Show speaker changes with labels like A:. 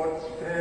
A: What's por eh,